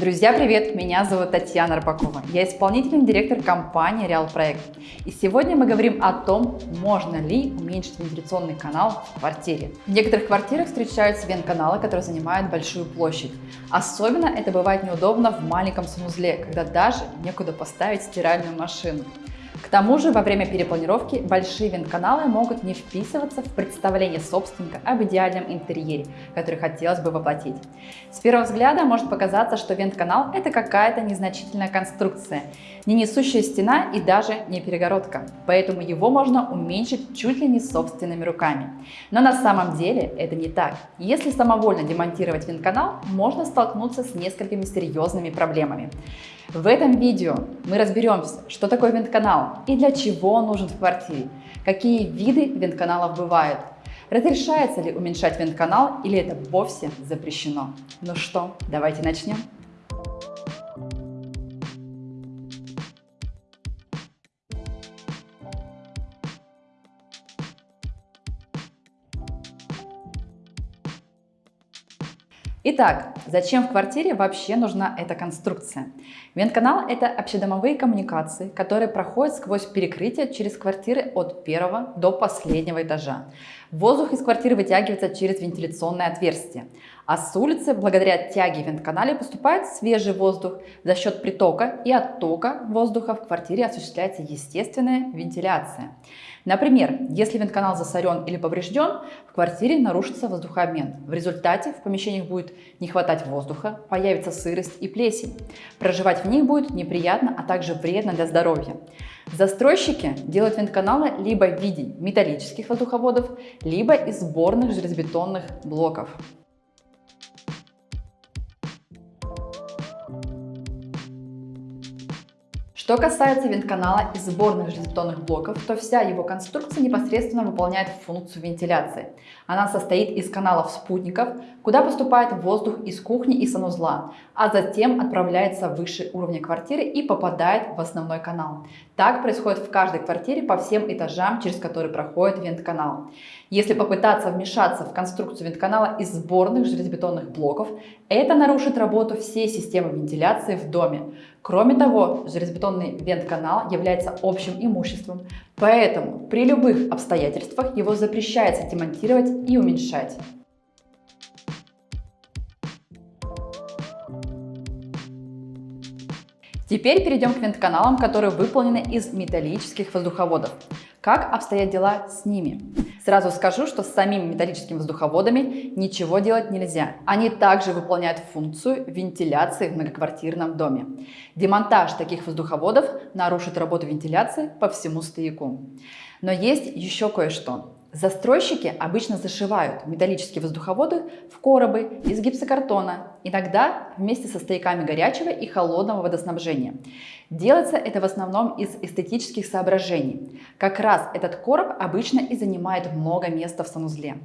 Друзья, привет! Меня зовут Татьяна Рыбакова. Я исполнительный директор компании Реал Проект. И сегодня мы говорим о том, можно ли уменьшить вентиляционный канал в квартире. В некоторых квартирах встречаются вент-каналы, которые занимают большую площадь. Особенно это бывает неудобно в маленьком санузле, когда даже некуда поставить стиральную машину. К тому же во время перепланировки большие вент-каналы могут не вписываться в представление собственника об идеальном интерьере, который хотелось бы воплотить. С первого взгляда может показаться, что вент-канал это какая-то незначительная конструкция, не несущая стена и даже не перегородка, поэтому его можно уменьшить чуть ли не собственными руками. Но на самом деле это не так. Если самовольно демонтировать вент-канал, можно столкнуться с несколькими серьезными проблемами. В этом видео мы разберемся, что такое вент-канал и для чего он нужен в квартире, какие виды вент-каналов бывают, разрешается ли уменьшать вент-канал или это вовсе запрещено. Ну что, давайте начнем. Итак, зачем в квартире вообще нужна эта конструкция? Вентканал – это общедомовые коммуникации, которые проходят сквозь перекрытие через квартиры от первого до последнего этажа. Воздух из квартиры вытягивается через вентиляционное отверстие, а с улицы, благодаря тяге в вентканале, поступает свежий воздух. За счет притока и оттока воздуха в квартире осуществляется естественная вентиляция. Например, если вентканал засорен или поврежден, в квартире нарушится воздухообмен. В результате в помещениях будет не хватать воздуха, появится сырость и плесень. Проживать в них будет неприятно, а также вредно для здоровья. Застройщики делают вентканалы либо в виде металлических воздуховодов, либо из сборных железобетонных блоков. Что касается вентканала из сборных железобетонных блоков, то вся его конструкция непосредственно выполняет функцию вентиляции. Она состоит из каналов спутников, куда поступает воздух из кухни и санузла, а затем отправляется выше уровня квартиры и попадает в основной канал. Так происходит в каждой квартире по всем этажам, через которые проходит вентканал. Если попытаться вмешаться в конструкцию вентканала из сборных железобетонных блоков, это нарушит работу всей системы вентиляции в доме. Кроме того, железобетонный вентканал является общим имуществом, поэтому при любых обстоятельствах его запрещается демонтировать и уменьшать. Теперь перейдем к вент-каналам, которые выполнены из металлических воздуховодов. Как обстоят дела с ними? Сразу скажу, что с самими металлическими воздуховодами ничего делать нельзя. Они также выполняют функцию вентиляции в многоквартирном доме. Демонтаж таких воздуховодов нарушит работу вентиляции по всему стояку. Но есть еще кое-что. Застройщики обычно зашивают металлические воздуховоды в коробы из гипсокартона, иногда вместе со стояками горячего и холодного водоснабжения. Делается это в основном из эстетических соображений. Как раз этот короб обычно и занимает много места в санузле.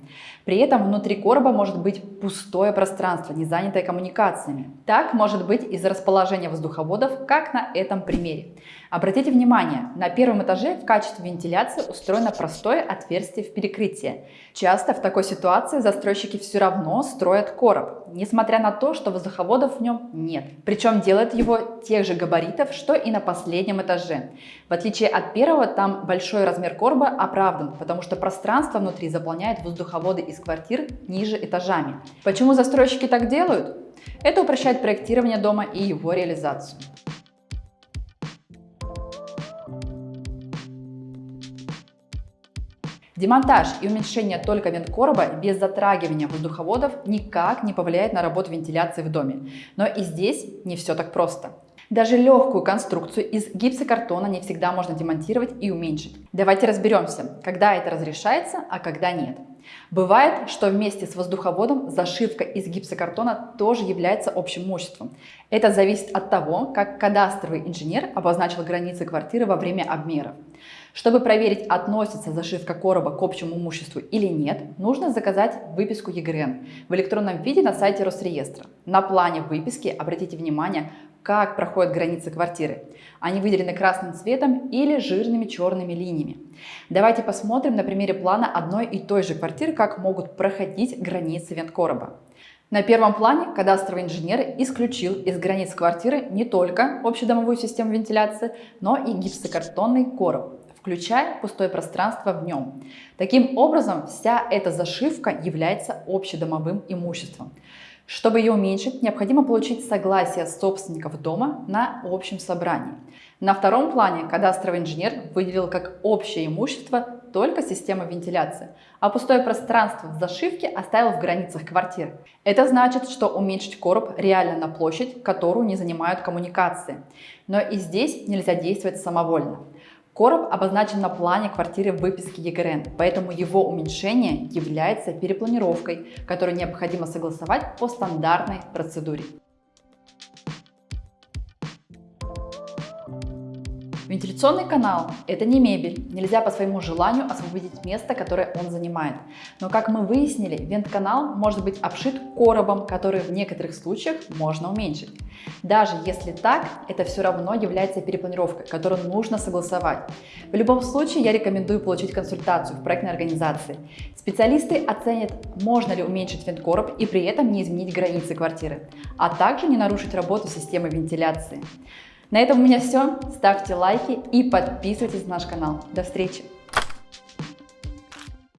При этом внутри короба может быть пустое пространство, не занятое коммуникациями. Так может быть из-за расположения воздуховодов, как на этом примере. Обратите внимание, на первом этаже в качестве вентиляции устроено простое отверстие в перекрытии. Часто в такой ситуации застройщики все равно строят короб, несмотря на то, что воздуховодов в нем нет. Причем делают его тех же габаритов, что и на последнем этаже. В отличие от первого, там большой размер короба оправдан, потому что пространство внутри заполняет воздуховоды из квартир ниже этажами. Почему застройщики так делают? Это упрощает проектирование дома и его реализацию. Демонтаж и уменьшение только вент-короба без затрагивания воздуховодов никак не повлияет на работу вентиляции в доме. Но и здесь не все так просто. Даже легкую конструкцию из гипсокартона не всегда можно демонтировать и уменьшить. Давайте разберемся, когда это разрешается, а когда нет. Бывает, что вместе с воздуховодом зашивка из гипсокартона тоже является общим имуществом. Это зависит от того, как кадастровый инженер обозначил границы квартиры во время обмеров. Чтобы проверить, относится зашивка короба к общему имуществу или нет, нужно заказать выписку ЕГРН в электронном виде на сайте Росреестра. На плане выписки обратите внимание, как проходят границы квартиры. Они выделены красным цветом или жирными черными линиями. Давайте посмотрим на примере плана одной и той же квартиры, как могут проходить границы венткороба. На первом плане кадастровый инженер исключил из границ квартиры не только общедомовую систему вентиляции, но и гипсокартонный короб, включая пустое пространство в нем. Таким образом, вся эта зашивка является общедомовым имуществом. Чтобы ее уменьшить, необходимо получить согласие собственников дома на общем собрании. На втором плане кадастровый инженер выделил как общее имущество только систему вентиляции, а пустое пространство в зашивке оставил в границах квартиры. Это значит, что уменьшить короб реально на площадь, которую не занимают коммуникации. Но и здесь нельзя действовать самовольно. Короб обозначен на плане квартиры в выписке ЕГРН, поэтому его уменьшение является перепланировкой, которую необходимо согласовать по стандартной процедуре. Вентиляционный канал – это не мебель, нельзя по своему желанию освободить место, которое он занимает. Но как мы выяснили, вент-канал может быть обшит коробом, который в некоторых случаях можно уменьшить. Даже если так, это все равно является перепланировкой, которую нужно согласовать. В любом случае я рекомендую получить консультацию в проектной организации. Специалисты оценят, можно ли уменьшить вент-короб и при этом не изменить границы квартиры, а также не нарушить работу системы вентиляции. На этом у меня все. Ставьте лайки и подписывайтесь на наш канал. До встречи!